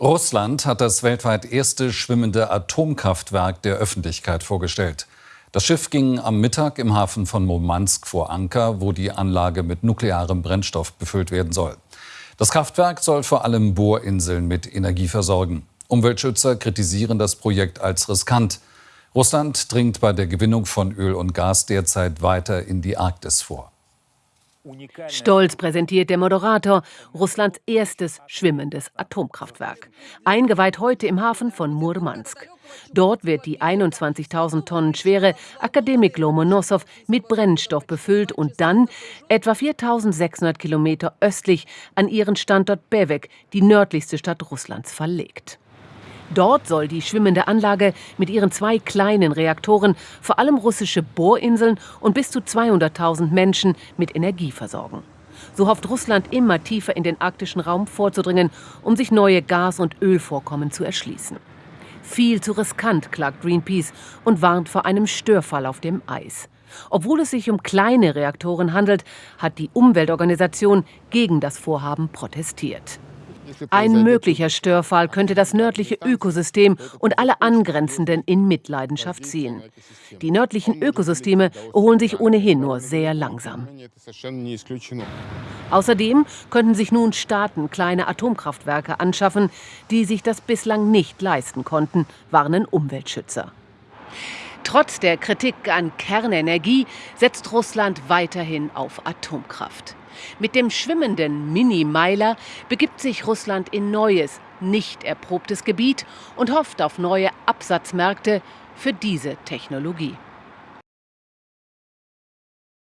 Russland hat das weltweit erste schwimmende Atomkraftwerk der Öffentlichkeit vorgestellt. Das Schiff ging am Mittag im Hafen von Murmansk vor Anker, wo die Anlage mit nuklearem Brennstoff befüllt werden soll. Das Kraftwerk soll vor allem Bohrinseln mit Energie versorgen. Umweltschützer kritisieren das Projekt als riskant. Russland dringt bei der Gewinnung von Öl und Gas derzeit weiter in die Arktis vor. Stolz präsentiert der Moderator Russlands erstes schwimmendes Atomkraftwerk. Eingeweiht heute im Hafen von Murmansk. Dort wird die 21.000 Tonnen schwere Akademik Lomonossow mit Brennstoff befüllt und dann etwa 4.600 Kilometer östlich an ihren Standort Bewek, die nördlichste Stadt Russlands, verlegt. Dort soll die schwimmende Anlage mit ihren zwei kleinen Reaktoren vor allem russische Bohrinseln und bis zu 200.000 Menschen mit Energie versorgen. So hofft Russland immer tiefer in den arktischen Raum vorzudringen, um sich neue Gas- und Ölvorkommen zu erschließen. Viel zu riskant, klagt Greenpeace und warnt vor einem Störfall auf dem Eis. Obwohl es sich um kleine Reaktoren handelt, hat die Umweltorganisation gegen das Vorhaben protestiert. Ein möglicher Störfall könnte das nördliche Ökosystem und alle angrenzenden in Mitleidenschaft ziehen. Die nördlichen Ökosysteme erholen sich ohnehin nur sehr langsam. Außerdem könnten sich nun Staaten kleine Atomkraftwerke anschaffen, die sich das bislang nicht leisten konnten, warnen Umweltschützer. Trotz der Kritik an Kernenergie setzt Russland weiterhin auf Atomkraft. Mit dem schwimmenden Mini-Meiler begibt sich Russland in neues, nicht erprobtes Gebiet und hofft auf neue Absatzmärkte für diese Technologie.